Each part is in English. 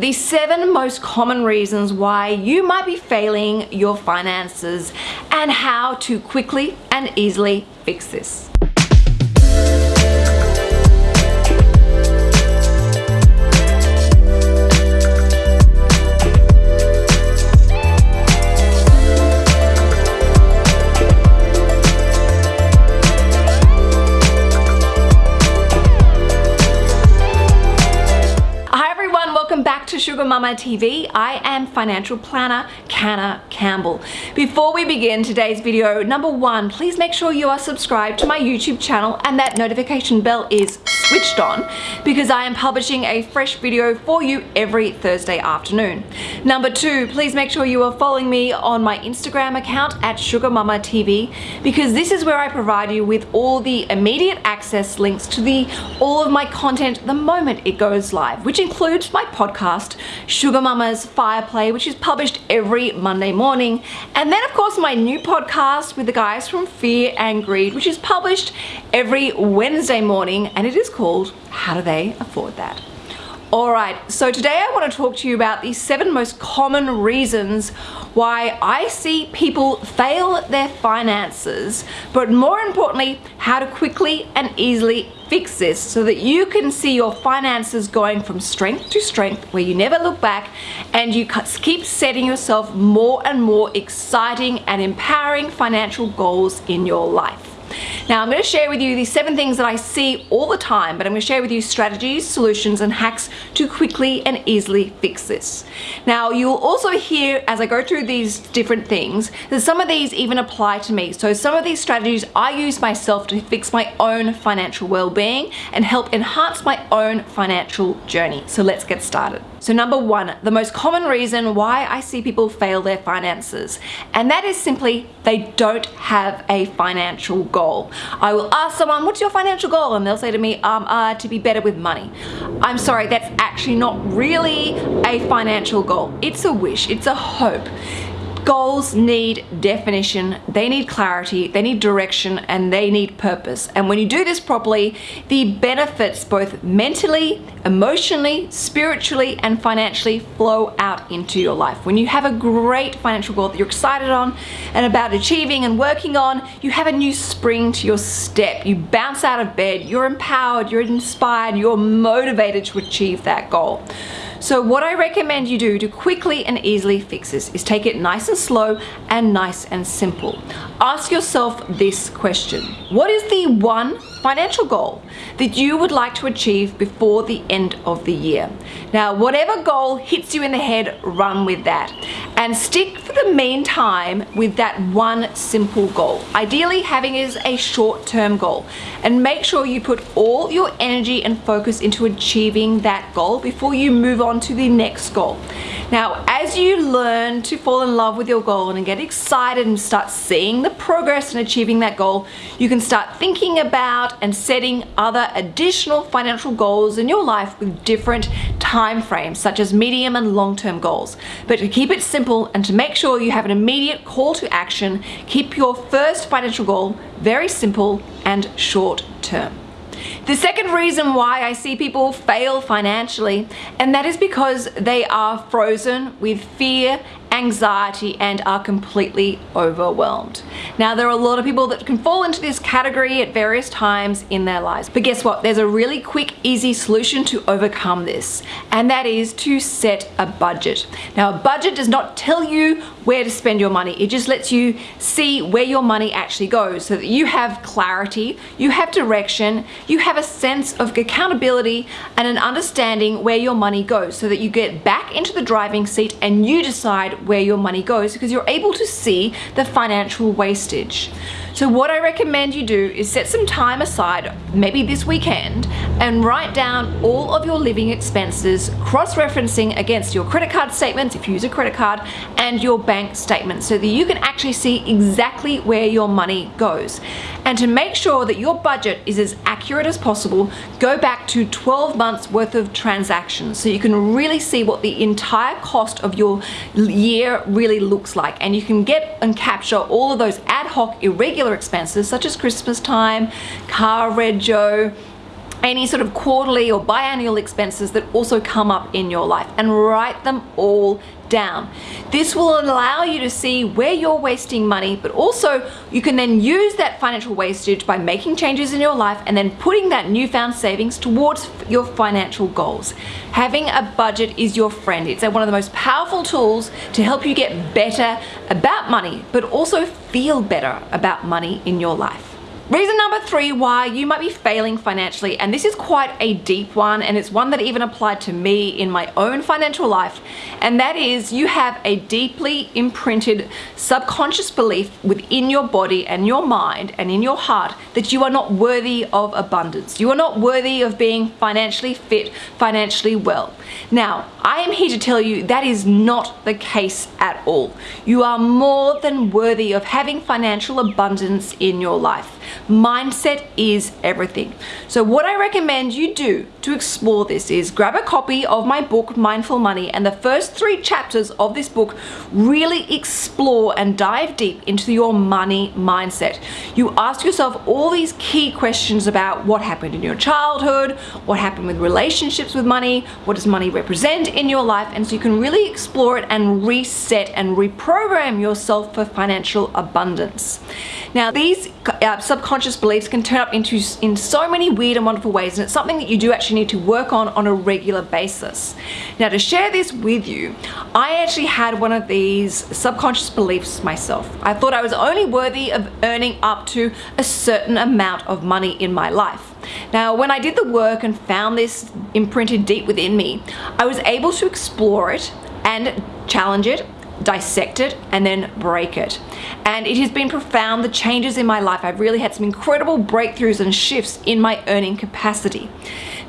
the seven most common reasons why you might be failing your finances and how to quickly and easily fix this. Sugar Mama TV. I am financial planner Canna Campbell. Before we begin today's video, number one, please make sure you are subscribed to my YouTube channel and that notification bell is switched on because I am publishing a fresh video for you every Thursday afternoon. Number two, please make sure you are following me on my Instagram account at Sugar Mama TV because this is where I provide you with all the immediate access links to the all of my content the moment it goes live, which includes my podcast Sugar Mama's Firepit, which is published every Monday morning. And then of course my new podcast with the guys from Fear and Greed, which is published every Wednesday morning and it is called How Do They Afford That? Alright, so today I want to talk to you about the seven most common reasons why I see people fail their finances, but more importantly, how to quickly and easily fix this so that you can see your finances going from strength to strength where you never look back and you keep setting yourself more and more exciting and empowering financial goals in your life. Now I'm going to share with you these seven things that I see all the time, but I'm going to share with you strategies, solutions, and hacks to quickly and easily fix this. Now you'll also hear as I go through these different things that some of these even apply to me. So some of these strategies I use myself to fix my own financial well-being and help enhance my own financial journey. So let's get started. So number one, the most common reason why I see people fail their finances, and that is simply they don't have a financial goal. I will ask someone, what's your financial goal? And they'll say to me, um, uh, to be better with money. I'm sorry, that's actually not really a financial goal. It's a wish, it's a hope. Goals need definition, they need clarity, they need direction, and they need purpose. And when you do this properly, the benefits both mentally, emotionally, spiritually, and financially flow out into your life. When you have a great financial goal that you're excited on and about achieving and working on, you have a new spring to your step. You bounce out of bed, you're empowered, you're inspired, you're motivated to achieve that goal. So what I recommend you do to quickly and easily fix this is take it nice and slow and nice and simple. Ask yourself this question. What is the one financial goal that you would like to achieve before the end of the year. Now, whatever goal hits you in the head, run with that. And stick for the meantime with that one simple goal. Ideally, having is a short-term goal. And make sure you put all your energy and focus into achieving that goal before you move on to the next goal. Now, as you learn to fall in love with your goal and get excited and start seeing the progress in achieving that goal, you can start thinking about and setting other additional financial goals in your life with different time frames, such as medium and long-term goals. But to keep it simple and to make sure you have an immediate call to action, keep your first financial goal very simple and short term. The second reason why I see people fail financially, and that is because they are frozen with fear anxiety and are completely overwhelmed. Now there are a lot of people that can fall into this category at various times in their lives. But guess what? There's a really quick, easy solution to overcome this. And that is to set a budget. Now a budget does not tell you where to spend your money. It just lets you see where your money actually goes so that you have clarity, you have direction, you have a sense of accountability and an understanding where your money goes so that you get back into the driving seat and you decide where your money goes because you're able to see the financial wastage. So what I recommend you do is set some time aside, maybe this weekend, and write down all of your living expenses, cross-referencing against your credit card statements, if you use a credit card, and your bank statement so that you can actually see exactly where your money goes. And to make sure that your budget is as accurate as possible, go back to 12 months worth of transactions so you can really see what the entire cost of your year really looks like. And you can get and capture all of those ad hoc irregular expenses such as Christmas time, car rego, any sort of quarterly or biannual expenses that also come up in your life and write them all down. This will allow you to see where you're wasting money, but also you can then use that financial wastage by making changes in your life and then putting that newfound savings towards your financial goals. Having a budget is your friend. It's one of the most powerful tools to help you get better about money, but also feel better about money in your life. Reason number three why you might be failing financially, and this is quite a deep one, and it's one that even applied to me in my own financial life, and that is you have a deeply imprinted subconscious belief within your body and your mind and in your heart that you are not worthy of abundance. You are not worthy of being financially fit, financially well. Now, I am here to tell you that is not the case at all. You are more than worthy of having financial abundance in your life. Mindset is everything. So what I recommend you do to explore this is grab a copy of my book, Mindful Money, and the first three chapters of this book really explore and dive deep into your money mindset. You ask yourself all these key questions about what happened in your childhood, what happened with relationships with money, what does money represent in your life, and so you can really explore it and reset and reprogram yourself for financial abundance. Now these uh, subconscious beliefs can turn up into in so many weird and wonderful ways and it's something that you do actually need to work on on a regular basis. Now to share this with you, I actually had one of these subconscious beliefs myself. I thought I was only worthy of earning up to a certain amount of money in my life. Now, when I did the work and found this imprinted deep within me, I was able to explore it and challenge it dissect it and then break it. And it has been profound, the changes in my life. I've really had some incredible breakthroughs and shifts in my earning capacity.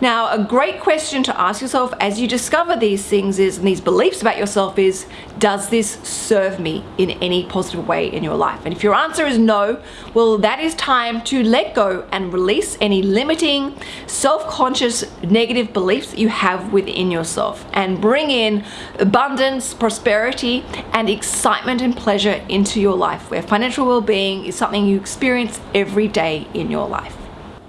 Now, a great question to ask yourself as you discover these things is, and these beliefs about yourself is, does this serve me in any positive way in your life? And if your answer is no, well, that is time to let go and release any limiting, self-conscious, negative beliefs that you have within yourself and bring in abundance, prosperity, and excitement and pleasure into your life where financial well-being is something you experience every day in your life.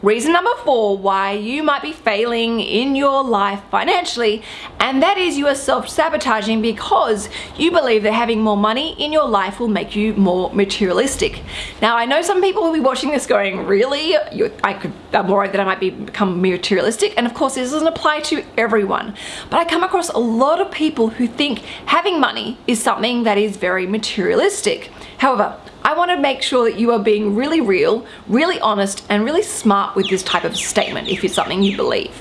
Reason number four why you might be failing in your life financially and that is you are self-sabotaging because you believe that having more money in your life will make you more materialistic. Now I know some people will be watching this going really I could I'm worried that I might be, become materialistic and of course this doesn't apply to everyone but I come across a lot of people who think having money is something that is very materialistic. However, I want to make sure that you are being really real, really honest, and really smart with this type of statement if it's something you believe.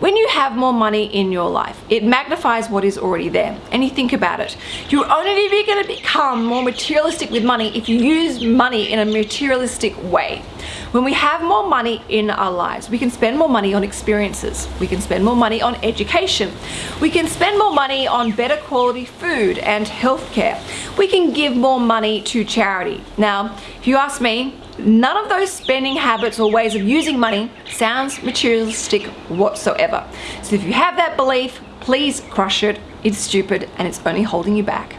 When you have more money in your life, it magnifies what is already there. And you think about it. You're only going to become more materialistic with money if you use money in a materialistic way. When we have more money in our lives, we can spend more money on experiences. We can spend more money on education. We can spend more money on better quality food and healthcare. We can give more money to charity. Now, if you ask me, none of those spending habits or ways of using money sounds materialistic whatsoever. So if you have that belief, please crush it. It's stupid and it's only holding you back.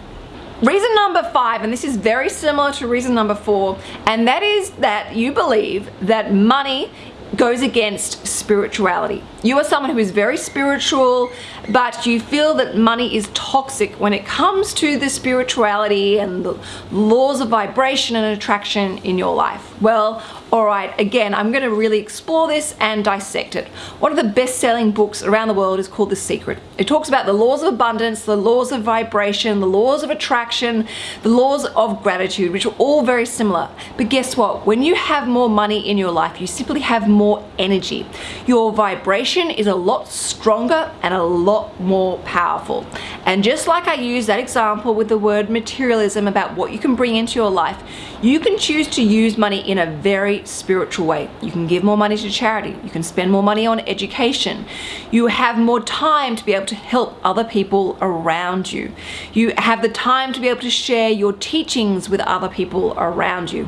Reason number five, and this is very similar to reason number four, and that is that you believe that money goes against spirituality. You are someone who is very spiritual, but you feel that money is toxic when it comes to the spirituality and the laws of vibration and attraction in your life. Well, all right, again, I'm going to really explore this and dissect it. One of the best-selling books around the world is called The Secret. It talks about the laws of abundance, the laws of vibration, the laws of attraction, the laws of gratitude, which are all very similar. But guess what? When you have more money in your life, you simply have more energy. Your vibration is a lot stronger and a lot more powerful. And just like I used that example with the word materialism about what you can bring into your life, you can choose to use money in a very spiritual way. You can give more money to charity. You can spend more money on education. You have more time to be able to help other people around you. You have the time to be able to share your teachings with other people around you.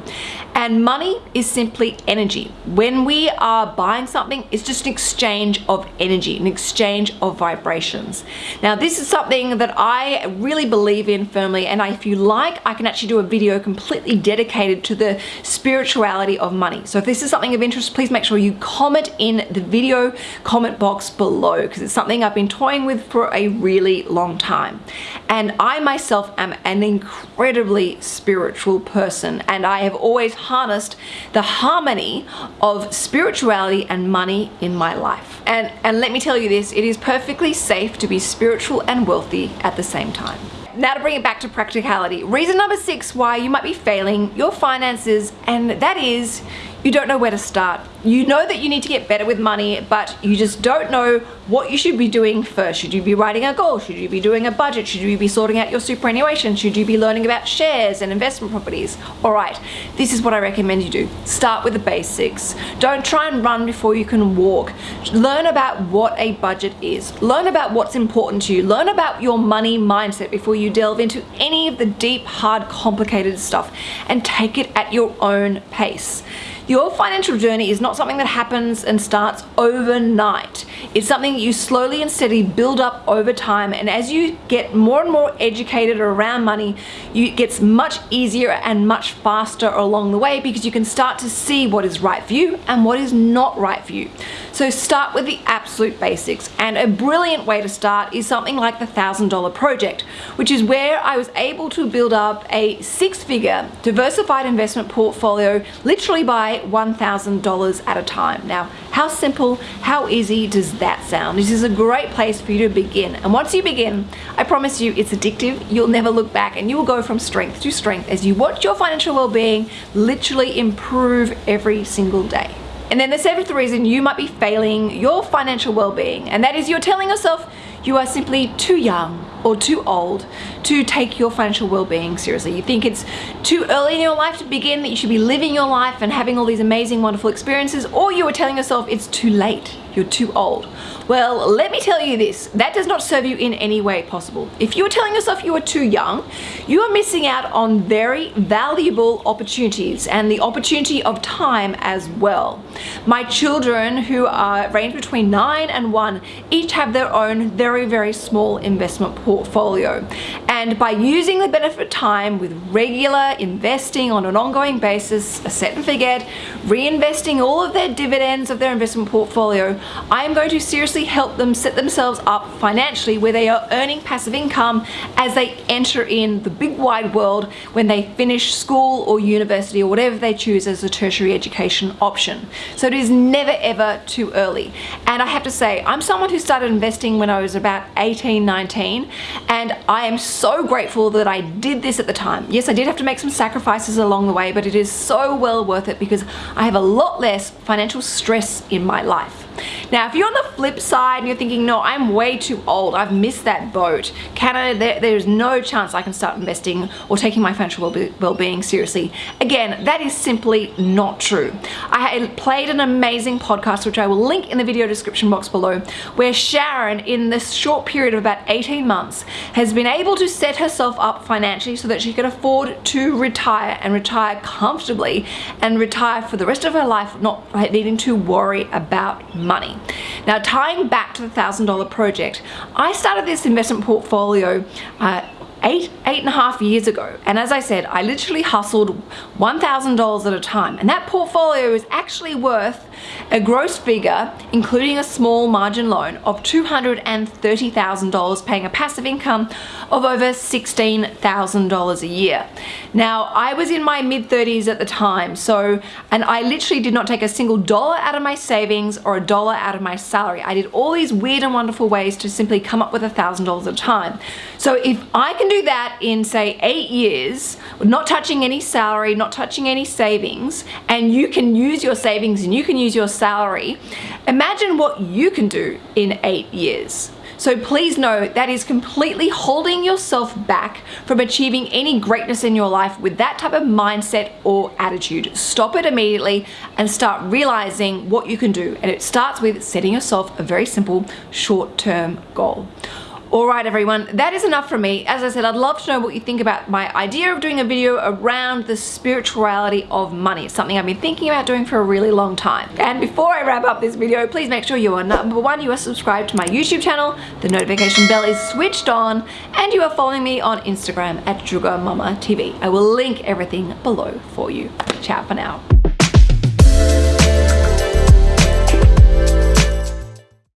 And money is simply energy. When we are buying something, it's just an exchange of energy, an exchange of vibrations. Now, this is something that I really believe in firmly. And if you like, I can actually do a video completely dedicated to the spirituality of money. So if this is something of interest, please make sure you comment in the video comment box below because it's something I've been toying with for a really long time. And I myself am an incredibly spiritual person and I have always harnessed the harmony of spirituality and money in my life. And, and let me tell you this, it is perfectly safe to be spiritual and wealthy at the same time now to bring it back to practicality. Reason number six why you might be failing your finances and that is you don't know where to start. You know that you need to get better with money, but you just don't know what you should be doing first. Should you be writing a goal? Should you be doing a budget? Should you be sorting out your superannuation? Should you be learning about shares and investment properties? All right, this is what I recommend you do. Start with the basics. Don't try and run before you can walk. Learn about what a budget is. Learn about what's important to you. Learn about your money mindset before you delve into any of the deep, hard, complicated stuff and take it at your own pace. Your financial journey is not something that happens and starts overnight. It's something you slowly and steadily build up over time and as you get more and more educated around money, you, it gets much easier and much faster along the way because you can start to see what is right for you and what is not right for you. So start with the absolute basics and a brilliant way to start is something like the $1,000 project, which is where I was able to build up a six-figure diversified investment portfolio literally by $1,000 at a time. Now, how simple, how easy does that sound? This is a great place for you to begin. And once you begin, I promise you it's addictive. You'll never look back and you will go from strength to strength as you watch your financial well-being literally improve every single day. And then the seventh reason you might be failing your financial well-being, and that is you're telling yourself you are simply too young or too old to take your financial well-being seriously. You think it's too early in your life to begin, that you should be living your life and having all these amazing, wonderful experiences, or you are telling yourself it's too late, you're too old. Well, let me tell you this, that does not serve you in any way possible. If you are telling yourself you are too young, you are missing out on very valuable opportunities and the opportunity of time as well. My children who are range between 9 and 1 each have their own very, very small investment portfolio. And by using the benefit of time with regular investing on an ongoing basis, a set and forget, reinvesting all of their dividends of their investment portfolio, I am going to seriously help them set themselves up financially where they are earning passive income as they enter in the big wide world when they finish school or university or whatever they choose as a tertiary education option. So it is never ever too early. And I have to say, I'm someone who started investing when I was about 18, 19, and I am so grateful that I did this at the time. Yes, I did have to make some sacrifices along the way, but it is so well worth it because I have a lot less financial stress in my life. Now, if you're on the flip side and you're thinking, no, I'm way too old, I've missed that boat, Canna, there, there's no chance I can start investing or taking my financial well-being seriously. Again, that is simply not true. I played an amazing podcast, which I will link in the video description box below, where Sharon, in this short period of about 18 months, has been able to set herself up financially so that she can afford to retire and retire comfortably and retire for the rest of her life, not needing to worry about money. Now tying back to the $1,000 project, I started this investment portfolio uh, eight, eight and a half years ago. And as I said, I literally hustled $1,000 at a time. And that portfolio is actually worth a gross figure, including a small margin loan of $230,000, paying a passive income of over $16,000 a year. Now, I was in my mid 30s at the time, so, and I literally did not take a single dollar out of my savings or a dollar out of my salary. I did all these weird and wonderful ways to simply come up with a $1,000 at a time. So if I can do that in say eight years, not touching any salary, not touching any savings, and you can use your savings and you can use your salary, imagine what you can do in eight years. So please know that is completely holding yourself back from achieving any greatness in your life with that type of mindset or attitude. Stop it immediately and start realizing what you can do. And it starts with setting yourself a very simple short-term goal. All right, everyone, that is enough from me. As I said, I'd love to know what you think about my idea of doing a video around the spirituality of money. It's something I've been thinking about doing for a really long time. And before I wrap up this video, please make sure you are number one, you are subscribed to my YouTube channel, the notification bell is switched on, and you are following me on Instagram at Sugar Mama TV. I will link everything below for you. Ciao for now.